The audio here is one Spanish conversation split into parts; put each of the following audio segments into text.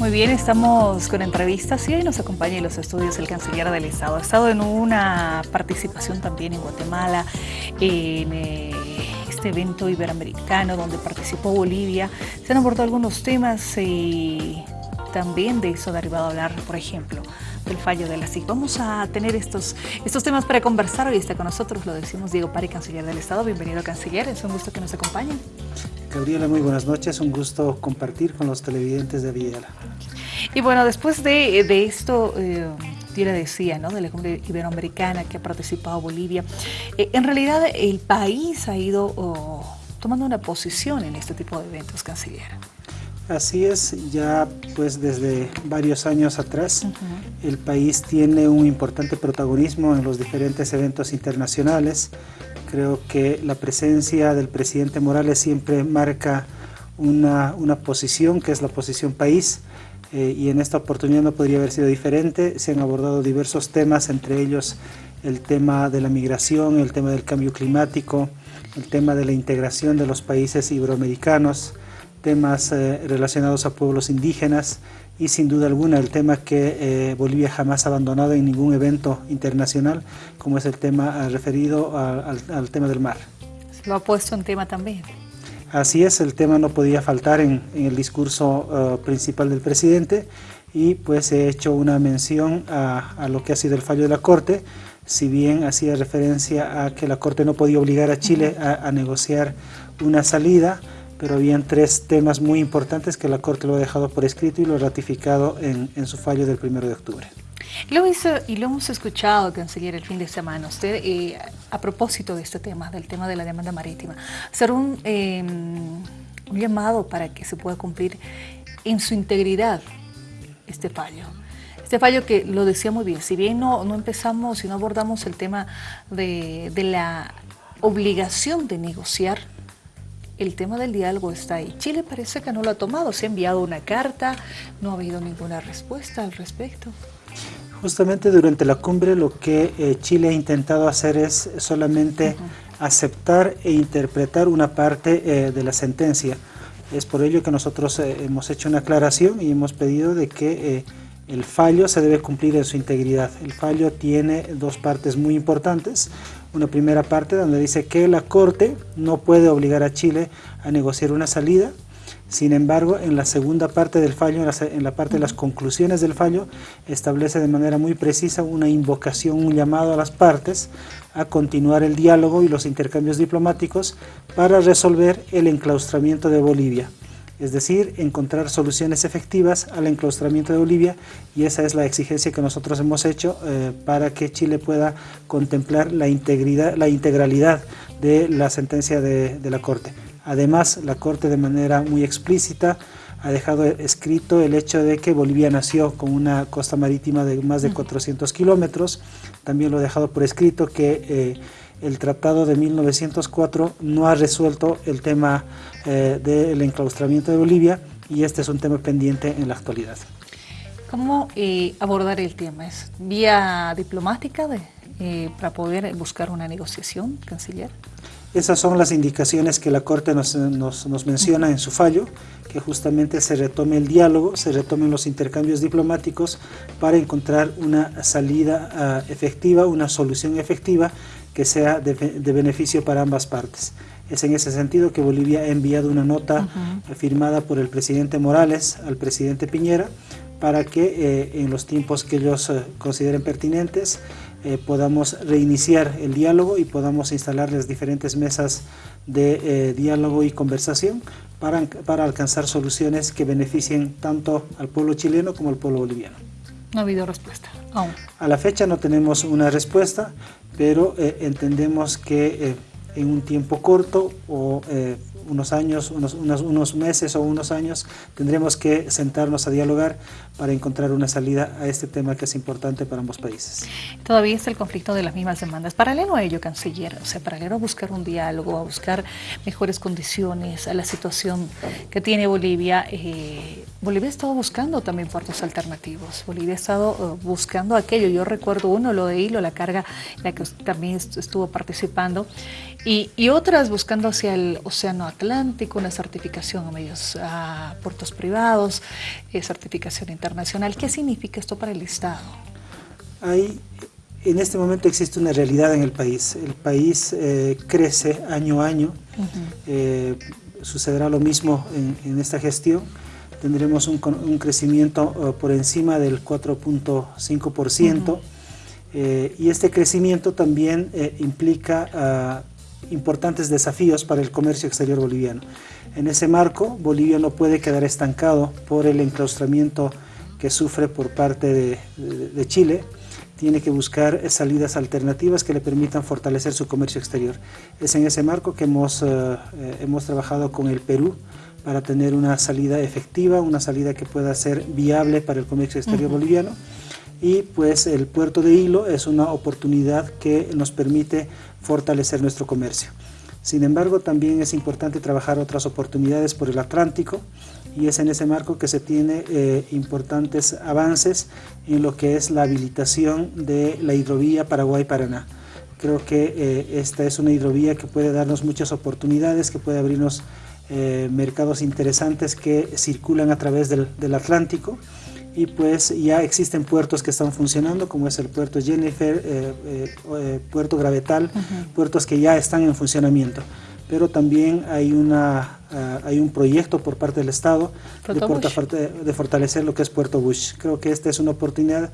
Muy bien, estamos con entrevistas y hoy nos acompaña en los estudios el canciller del Estado. Ha estado en una participación también en Guatemala, en eh, este evento iberoamericano donde participó Bolivia. Se han abordado algunos temas y también de eso derivado a hablar, por ejemplo, del fallo de la SIC. Vamos a tener estos, estos temas para conversar. Hoy está con nosotros, lo decimos, Diego Pari, canciller del Estado. Bienvenido, canciller. Es un gusto que nos acompañen. Gabriela, muy buenas noches. Un gusto compartir con los televidentes de Villela. Y bueno, después de, de esto... Eh, yo le decía, ¿no? de la cumbre iberoamericana que ha participado Bolivia. Eh, en realidad el país ha ido oh, tomando una posición en este tipo de eventos, canciller. Así es, ya pues desde varios años atrás el país tiene un importante protagonismo en los diferentes eventos internacionales. Creo que la presencia del presidente Morales siempre marca una, una posición que es la posición país eh, y en esta oportunidad no podría haber sido diferente. Se han abordado diversos temas, entre ellos el tema de la migración, el tema del cambio climático, el tema de la integración de los países iberoamericanos, temas eh, relacionados a pueblos indígenas y sin duda alguna el tema que eh, Bolivia jamás ha abandonado en ningún evento internacional, como es el tema eh, referido al, tema del mar. Lo ha puesto en tema también. Así es, el tema no podía faltar en, el discurso principal del presidente y pues he hecho una mención a, lo que ha sido el fallo de la Corte, si bien hacía referencia a que la Corte no podía obligar a Chile a negociar una salida, pero habían tres temas muy importantes que la Corte lo ha dejado por escrito y lo ha ratificado en, su fallo del 1 de octubre. Lo hizo, y lo hemos escuchado, canciller, el fin de semana, usted, eh, a propósito de este tema, del tema de la demanda marítima, hacer un, em, un llamado para que se pueda cumplir en su integridad este fallo. Este fallo que lo decía muy bien, si bien no, no empezamos y no abordamos el tema de, de la obligación de negociar el tema del diálogo está ahí. Chile parece que no lo ha tomado, se ha enviado una carta, no ha habido ninguna respuesta al respecto. Justamente durante la cumbre lo que eh, Chile ha intentado hacer es solamente aceptar e interpretar una parte eh, de la sentencia. Es por ello que nosotros eh, hemos hecho una aclaración y hemos pedido de que el fallo se debe cumplir en su integridad. El fallo tiene dos partes muy importantes. Una primera parte donde dice que la Corte no puede obligar a Chile a negociar una salida. Sin embargo, en la segunda parte del fallo, en la, parte de las conclusiones del fallo, establece de manera muy precisa una invocación, un llamado a las partes a continuar el diálogo y los intercambios diplomáticos para resolver el enclaustramiento de Bolivia es decir, encontrar soluciones efectivas al enclaustramiento de Bolivia y esa es la exigencia que nosotros hemos hecho eh, para que Chile pueda contemplar la, integridad, la integralidad de la sentencia de, la Corte. Además, la Corte de manera muy explícita ha dejado escrito el hecho de que Bolivia nació con una costa marítima de más de 400 kilómetros. También lo ha dejado por escrito que eh, el Tratado de 1904 no ha resuelto el tema eh, del enclaustramiento de Bolivia y este es un tema pendiente en la actualidad. ¿Cómo eh, abordar el tema? ¿Es vía diplomática eh, para poder buscar una negociación, canciller? Esas son las indicaciones que la Corte nos, menciona en su fallo, que justamente se retome el diálogo, se retomen los intercambios diplomáticos para encontrar una salida ah, efectiva, una solución efectiva que sea de, beneficio para ambas partes. Es en ese sentido que Bolivia ha enviado una nota firmada por el presidente Morales al presidente Piñera para que eh, en los tiempos que ellos eh, consideren pertinentes eh, podamos reiniciar el diálogo y podamos instalar las diferentes mesas de diálogo y conversación para, para alcanzar soluciones que beneficien tanto al pueblo chileno como al pueblo boliviano. No ha habido respuesta aún. A la fecha no tenemos una respuesta, pero eh, entendemos que eh, en un tiempo corto o eh, unos años, unos, unos, meses o unos años, tendremos que sentarnos a dialogar para encontrar una salida a este tema que es importante para ambos países. Todavía está el conflicto de las mismas demandas. Paralelo a ello, canciller, o sea, paralelo a buscar un diálogo, a buscar mejores condiciones, a la situación que tiene Bolivia, Bolivia ha estado buscando también puertos alternativos. Bolivia ha estado eh, buscando aquello. Yo recuerdo uno, lo de Hilo, la carga en la que también estuvo participando, y, otras buscando hacia el Océano Atlántico, una certificación a medios a puertos privados, eh, certificación internacional. ¿Qué significa esto para el Estado? Hay, en este momento existe una realidad en el país. El país eh, crece año a año. sucederá lo mismo en, en esta gestión tendremos un, crecimiento eh, por encima del 4.5%, eh, y este crecimiento también eh, implica ah, importantes desafíos para el comercio exterior boliviano. En ese marco, Bolivia no puede quedar estancado por el enclaustramiento que sufre por parte de, Chile, tiene que buscar salidas alternativas que le permitan fortalecer su comercio exterior. Es en ese marco que hemos, hemos trabajado con el Perú, para tener una salida efectiva, una salida que pueda ser viable para el comercio exterior boliviano. Y pues el puerto de Hilo es una oportunidad que nos permite fortalecer nuestro comercio. Sin embargo, también es importante trabajar otras oportunidades por el Atlántico y es en ese marco que se tiene eh, importantes avances en lo que es la habilitación de la hidrovía Paraguay-Paraná. Creo que eh, esta es una hidrovía que puede darnos muchas oportunidades, que puede abrirnos eh, mercados interesantes que circulan a través del, Atlántico. Y pues ya existen puertos que están funcionando como es el puerto Jennifer, eh, eh, puerto Gravetal, puertos que ya están en funcionamiento. Pero también hay, una, ah, hay un proyecto por parte del Estado de, de, fortalecer lo que es Puerto Bush. Creo que esta es una oportunidad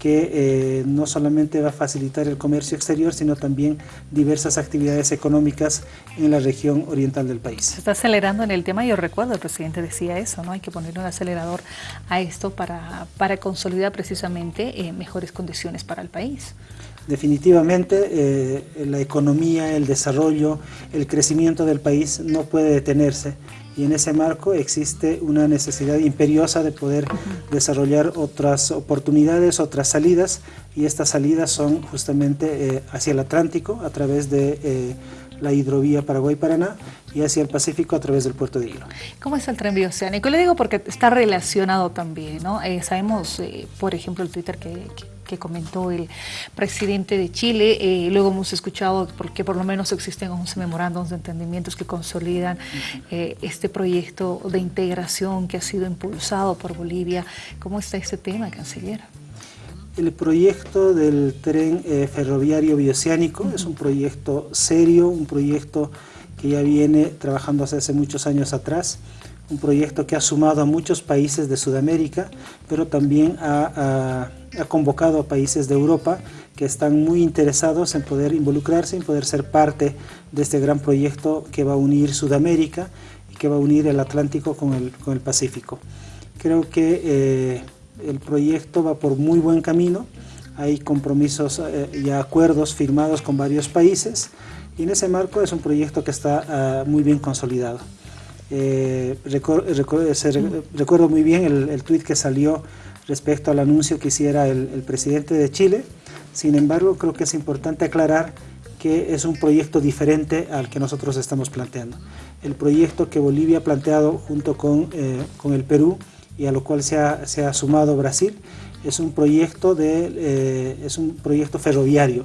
que eh, no solamente va a facilitar el comercio exterior, sino también diversas actividades económicas en la región oriental del país. Se está acelerando en el tema, yo recuerdo, el presidente decía eso, ¿no? Hay que ponerle un acelerador a esto para, para consolidar precisamente eh, mejores condiciones para el país. Definitivamente eh, la economía, el desarrollo, el crecimiento del país no puede detenerse y en ese marco existe una necesidad imperiosa de poder desarrollar otras oportunidades, otras salidas y estas salidas son justamente eh, hacia el Atlántico a través de eh, la hidrovía Paraguay-Paraná y hacia el Pacífico a través del puerto de Hilo. ¿Cómo es el tren oceánico? Le digo porque está relacionado también, ¿no? Eh, sabemos, por ejemplo, el Twitter que comentó el presidente de Chile. Eh, luego hemos escuchado porque por lo menos existen 11 memorándums de entendimientos que consolidan eh, este proyecto de integración que ha sido impulsado por Bolivia. ¿Cómo está este tema, canciller? El proyecto del tren eh, ferroviario bioceánico es un proyecto serio, un proyecto que ya viene trabajando hace muchos años atrás un proyecto que ha sumado a muchos países de Sudamérica, pero también ha, convocado a países de Europa que están muy interesados en poder involucrarse, en poder ser parte de este gran proyecto que va a unir Sudamérica y que va a unir el Atlántico con el, Pacífico. Creo que eh, el proyecto va por muy buen camino, hay compromisos eh, y acuerdos firmados con varios países y en ese marco es un proyecto que está ah, muy bien consolidado. Eh, recuerdo muy bien el, el tuit que salió respecto al anuncio que hiciera el, presidente de Chile. Sin embargo, creo que es importante aclarar que es un proyecto diferente al que nosotros estamos planteando. El proyecto que Bolivia ha planteado junto con, eh, con el Perú y a lo cual se ha, se ha sumado Brasil es un proyecto, de, eh, es un proyecto ferroviario.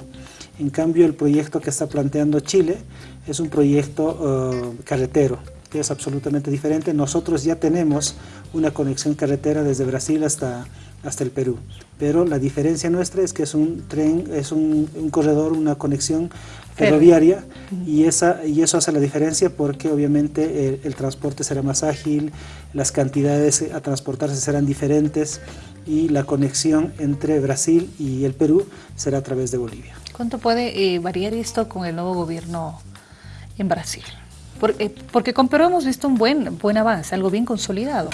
En cambio, el proyecto que está planteando Chile es un proyecto carretero que es absolutamente diferente. Nosotros ya tenemos una conexión carretera desde Brasil hasta, hasta el Perú, pero la diferencia nuestra es que es un tren, es un, corredor, una conexión ferroviaria y, esa, y eso hace la diferencia porque obviamente el, transporte será más ágil, las cantidades a transportarse serán diferentes y la conexión entre Brasil y el Perú será a través de Bolivia. ¿Cuánto puede eh, variar esto con el nuevo gobierno en Brasil? Eh, porque, con Perú hemos visto un buen, buen avance, algo bien consolidado.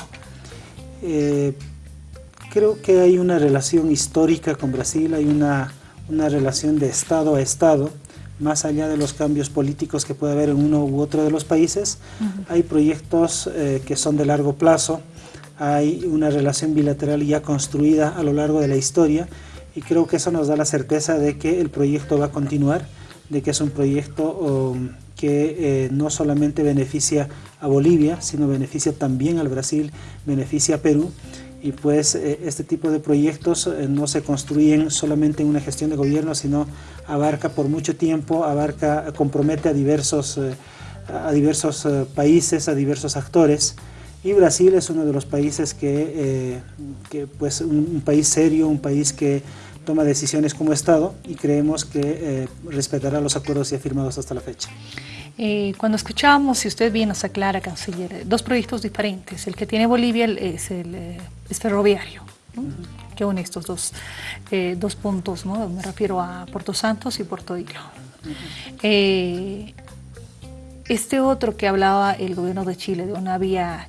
Eh, creo que hay una relación histórica con Brasil, hay una, relación de Estado a Estado, más allá de los cambios políticos que puede haber en uno u otro de los países, hay proyectos eh, que son de largo plazo, hay una relación bilateral ya construida a lo largo de la historia y creo que eso nos da la certeza de que el proyecto va a continuar, de que es un proyecto um, que eh, no solamente beneficia a Bolivia, sino beneficia también al Brasil, beneficia a Perú. Y pues eh, este tipo de proyectos eh, no se construyen solamente en una gestión de gobierno, sino abarca por mucho tiempo, abarca, compromete a diversos, eh, a diversos países, a diversos actores. Y Brasil es uno de los países que, que pues un, país serio, un país que toma decisiones como Estado y creemos que respetará los acuerdos ya firmados hasta la fecha. Eh, cuando escuchamos, si usted bien nos aclara, canciller, dos proyectos diferentes. El que tiene Bolivia es el eh, ferroviario, que une estos dos, eh, dos puntos, ¿no? me refiero a Puerto Santos y Puerto Hilo. este otro que hablaba el gobierno de Chile de una vía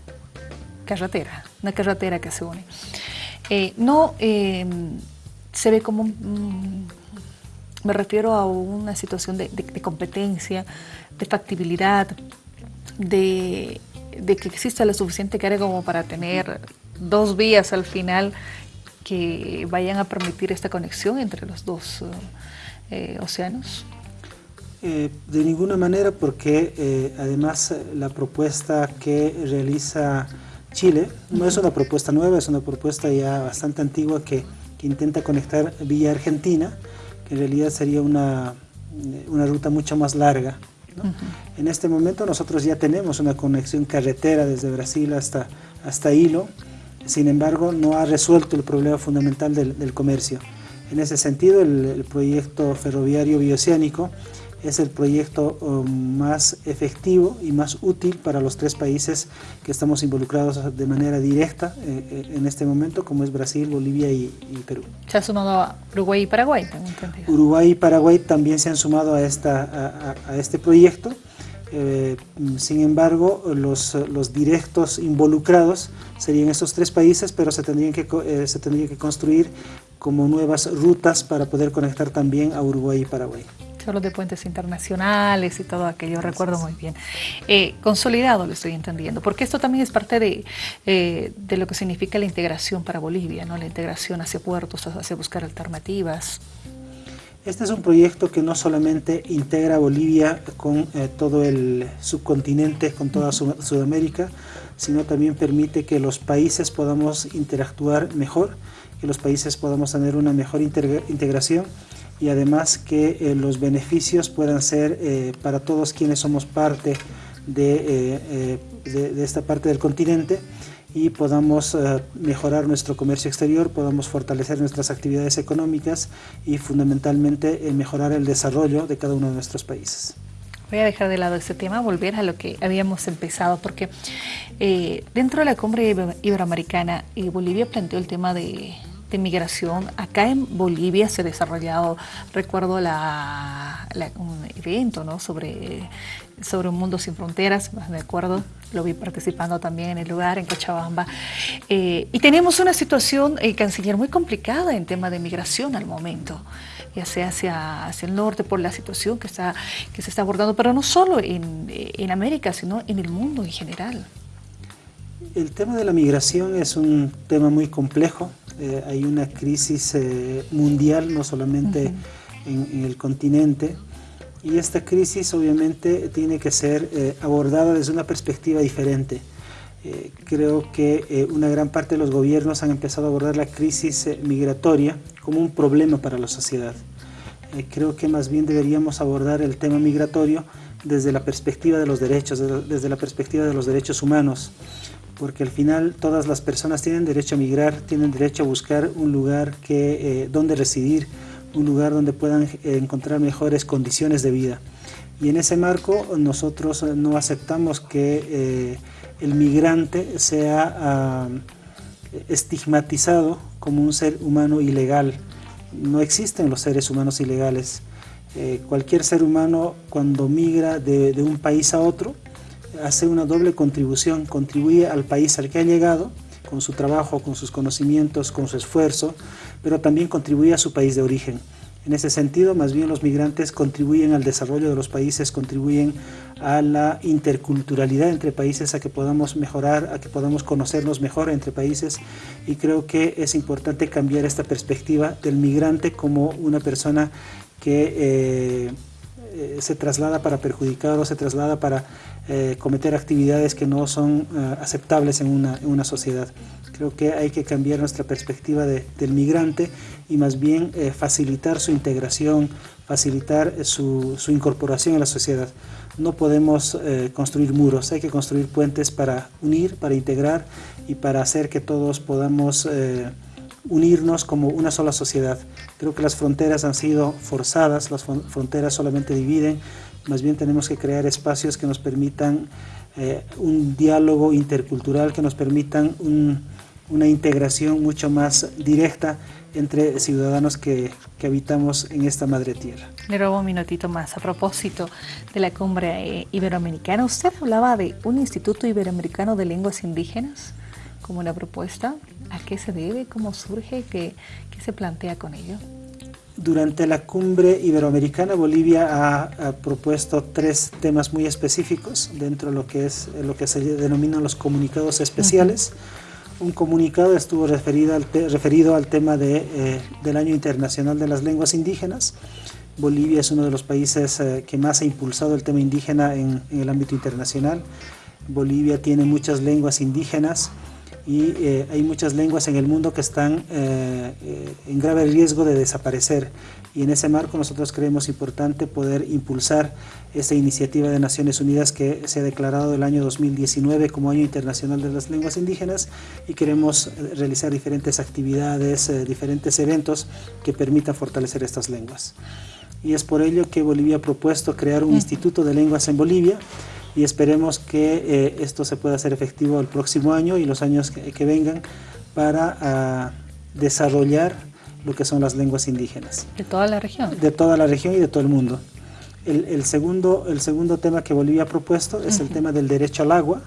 carretera, una carretera que se une, no se ve como me refiero a una situación de competencia de factibilidad, de, que exista la suficiente carga como para tener dos vías al final que vayan a permitir esta conexión entre los dos eh, océanos? Eh, de ninguna manera porque eh, además la propuesta que realiza Chile no es una propuesta nueva, es una propuesta ya bastante antigua que, que intenta conectar vía Argentina, que en realidad sería una, una ruta mucho más larga en este momento nosotros ya tenemos una conexión carretera desde Brasil hasta, hasta Hilo, sin embargo no ha resuelto el problema fundamental del, comercio. En ese sentido el proyecto ferroviario bioceánico es el proyecto um, más efectivo y más útil para los tres países que estamos involucrados de manera directa eh, eh, en este momento, como es Brasil, Bolivia y, Perú. ¿Se ha sumado a Uruguay y Paraguay? Uruguay y Paraguay también se han sumado a, esta, a, este proyecto. Eh, sin embargo, los, los, directos involucrados serían estos tres países, pero se tendrían, que, se tendrían que construir como nuevas rutas para poder conectar también a Uruguay y Paraguay solo de puentes internacionales y todo aquello, recuerdo muy bien. Eh, consolidado lo estoy entendiendo, porque esto también es parte de, eh, de, lo que significa la integración para Bolivia, ¿no? la integración hacia puertos, hacia buscar alternativas. Este es un proyecto que no solamente integra a Bolivia con eh, todo el subcontinente, con toda Sudamérica, sino también permite que los países podamos interactuar mejor, que los países podamos tener una mejor integración y además que eh, los beneficios puedan ser eh, para todos quienes somos parte de, eh, de, esta parte del continente y podamos mejorar nuestro comercio exterior, podamos fortalecer nuestras actividades económicas y fundamentalmente mejorar el desarrollo de cada uno de nuestros países. Voy a dejar de lado este tema, volver a lo que habíamos empezado, porque dentro de la cumbre iberoamericana, Bolivia planteó el tema de de migración. Acá en Bolivia se ha desarrollado, recuerdo la, un evento ¿no? sobre, sobre un mundo sin fronteras, me acuerdo, lo vi participando también en el lugar, en Cochabamba. Eh, y tenemos una situación, eh, canciller, muy complicada en tema de migración al momento ya sea hacia, hacia el norte por la situación que, está, que se está abordando, pero no solo en, en América, sino en el mundo en general. El tema de la migración es un tema muy complejo, eh, hay una crisis eh, mundial, no solamente en, el continente, y esta crisis obviamente tiene que ser eh, abordada desde una perspectiva diferente. creo que una gran parte de los gobiernos han empezado a abordar la crisis migratoria como un problema para la sociedad. creo que más bien deberíamos abordar el tema migratorio desde la perspectiva de los derechos, desde la perspectiva de los derechos humanos porque al final todas las personas tienen derecho a migrar, tienen derecho a buscar un lugar que, eh, donde residir, un lugar donde puedan eh, encontrar mejores condiciones de vida. Y en ese marco nosotros no aceptamos que eh, el migrante sea ah, estigmatizado como un ser humano ilegal. No existen los seres humanos ilegales. cualquier ser humano cuando migra de un país a otro, hace una doble contribución, contribuye al país al que ha llegado, con su trabajo, con sus conocimientos, con su esfuerzo, pero también contribuye a su país de origen. En ese sentido, más bien los migrantes contribuyen al desarrollo de los países, contribuyen a la interculturalidad entre países, a que podamos mejorar, a que podamos conocernos mejor entre países y creo que es importante cambiar esta perspectiva del migrante como una persona que eh, eh, se traslada para perjudicar o se traslada para eh, cometer actividades que no son aceptables en una, en una, sociedad. Creo que hay que cambiar nuestra perspectiva del migrante y más bien facilitar su integración, facilitar su, su, incorporación a la sociedad. No podemos construir muros, hay que construir puentes para unir, para integrar y para hacer que todos podamos unirnos como una sola sociedad. Creo que las fronteras han sido forzadas, las fronteras solamente dividen, más bien tenemos que crear espacios que nos permitan eh, un diálogo intercultural, que nos permitan una integración mucho más directa entre ciudadanos que, que, habitamos en esta madre tierra. Le robo un minutito más. A propósito de la cumbre eh, iberoamericana, usted hablaba de un Instituto Iberoamericano de Lenguas Indígenas como una propuesta. ¿A qué se debe? ¿Cómo surge? ¿Qué, qué se plantea con ello? Durante la cumbre iberoamericana, Bolivia ha, propuesto tres temas muy específicos dentro de lo que, es, lo que se denominan los comunicados especiales. Un comunicado estuvo referido al, referido al tema de, eh, del Año Internacional de las Lenguas Indígenas. Bolivia es uno de los países eh, que más ha impulsado el tema indígena en, en el ámbito internacional. Bolivia tiene muchas lenguas indígenas, y eh, hay muchas lenguas en el mundo que están eh, eh, en grave riesgo de desaparecer y en ese marco nosotros creemos importante poder impulsar esta iniciativa de Naciones Unidas que se ha declarado el año 2019 como Año Internacional de las Lenguas Indígenas y queremos realizar diferentes actividades, diferentes eventos que permitan fortalecer estas lenguas. Y es por ello que Bolivia ha propuesto crear un Instituto de Lenguas en Bolivia y esperemos que eh, esto se pueda hacer efectivo el próximo año y los años que, vengan para ah, desarrollar lo que son las lenguas indígenas. ¿De toda la región? De toda la región y de todo el mundo. El, segundo, el segundo tema que Bolivia ha propuesto es el tema del derecho al agua.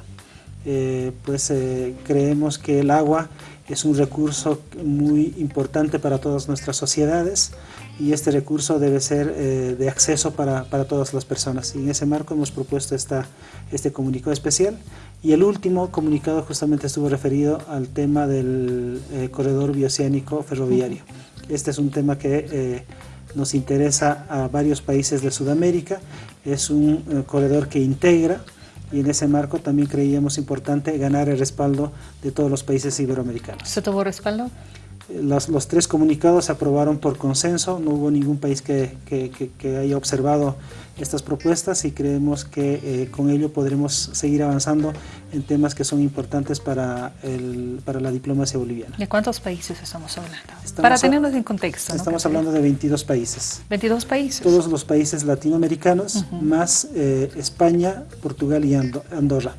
Eh, pues eh, creemos que el agua es un recurso muy importante para todas nuestras sociedades y este recurso debe ser eh, de acceso para, para, todas las personas. Y en ese marco hemos propuesto esta, este comunicado especial. Y el último comunicado justamente estuvo referido al tema del eh, corredor bioceánico ferroviario. Este es un tema que eh, nos interesa a varios países de Sudamérica. Es un corredor que integra y en ese marco también creíamos importante ganar el respaldo de todos los países iberoamericanos. ¿Se tuvo respaldo? Los, los, tres comunicados se aprobaron por consenso, no hubo ningún país que, que, que, haya observado estas propuestas y creemos que eh, con ello podremos seguir avanzando en temas que son importantes para, el, para la diplomacia boliviana. ¿De cuántos países estamos hablando? para tenernos en contexto. Estamos hablando de 22 países. 22 países. Todos los países latinoamericanos, más eh, España, Portugal y Andorra.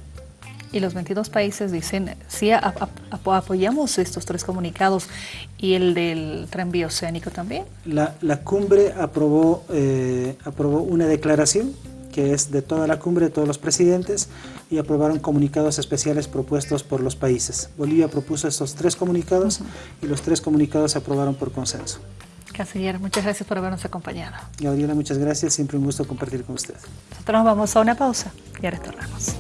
Y los 22 países dicen, sí, apoyamos estos tres comunicados y el del tren bioceánico también. La, la cumbre aprobó, eh, aprobó una declaración que es de toda la cumbre de todos los presidentes y aprobaron comunicados especiales propuestos por los países. Bolivia propuso estos tres comunicados y los tres comunicados se aprobaron por consenso. Canciller, muchas gracias por habernos acompañado. Gabriela, muchas gracias. Siempre un gusto compartir con usted. Nosotros vamos a una pausa y retornamos.